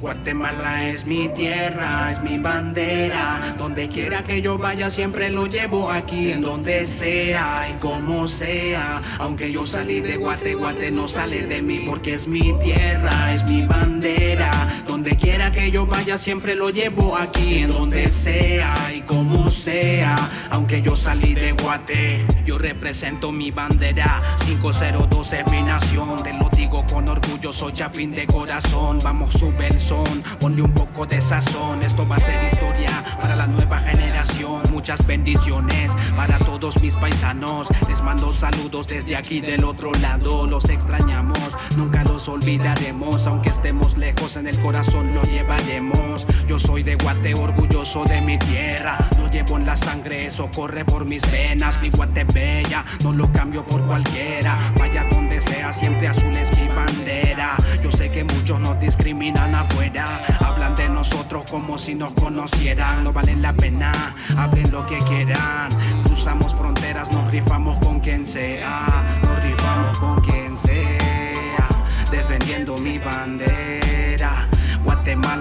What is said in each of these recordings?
Guatemala es mi tierra, es mi bandera. Donde quiera que yo vaya siempre lo llevo aquí, en donde sea y como sea. Aunque yo salí de Guate, Guate no sale de mí porque es mi tierra, es mi bandera. Donde quiera que yo vaya siempre lo llevo aquí, en donde sea y como sea. Aunque yo salí de Guate, yo represento mi bandera. 502 es mi nación, te lo digo con orgullo, soy chapín de corazón. Vamos, sube el son, ponle un poco de sazón. Esto va a ser historia para la nueva generación. Muchas bendiciones para todos mis paisanos. Les mando saludos desde aquí del otro lado. Los los olvidaremos. Aunque estemos lejos, en el corazón lo llevaremos. Yo soy de Guate, orgulloso de mi tierra. Lo llevo en la sangre, eso corre por mis venas. Mi Guate bella, no lo cambio por cualquiera. Vaya donde sea, siempre azul es mi bandera. Yo sé que muchos nos discriminan afuera. Hablan de nosotros como si nos conocieran. No valen la pena, hablen lo que quieran. Cruzamos fronteras, nos rifamos con quien sea.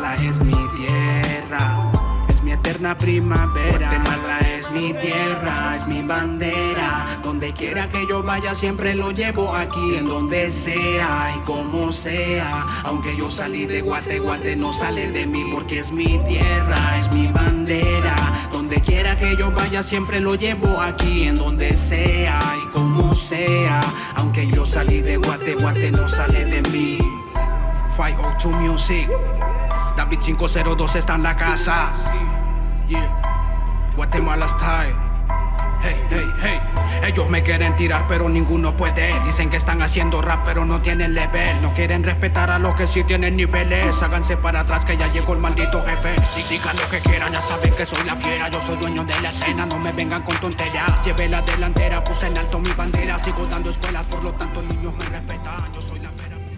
Guatemala es mi tierra. Es mi eterna primavera. Guatemala es mi tierra, es mi bandera. Donde quiera que yo vaya, siempre lo llevo aquí, en donde sea y como sea. Aunque yo salí de Guate, Guate no sale de mí porque es mi tierra, es mi bandera. Donde quiera que yo vaya, siempre lo llevo aquí, en donde sea y como sea. Aunque yo salí de Guate, Guate no sale de mí. 502 Music. David 502 está en la casa. Yeah. Guatemala style. Hey, hey, hey. Ellos me quieren tirar, pero ninguno puede. Dicen que están haciendo rap, pero no tienen level. No quieren respetar a los que sí tienen niveles. Háganse para atrás, que ya llegó el maldito jefe. Y digan lo que quieran, ya saben que soy la fiera. Yo soy dueño de la escena, no me vengan con tonterías. Llevé la delantera, puse en alto mi bandera. Sigo dando escuelas, por lo tanto, niños me respetan. Yo soy la vera.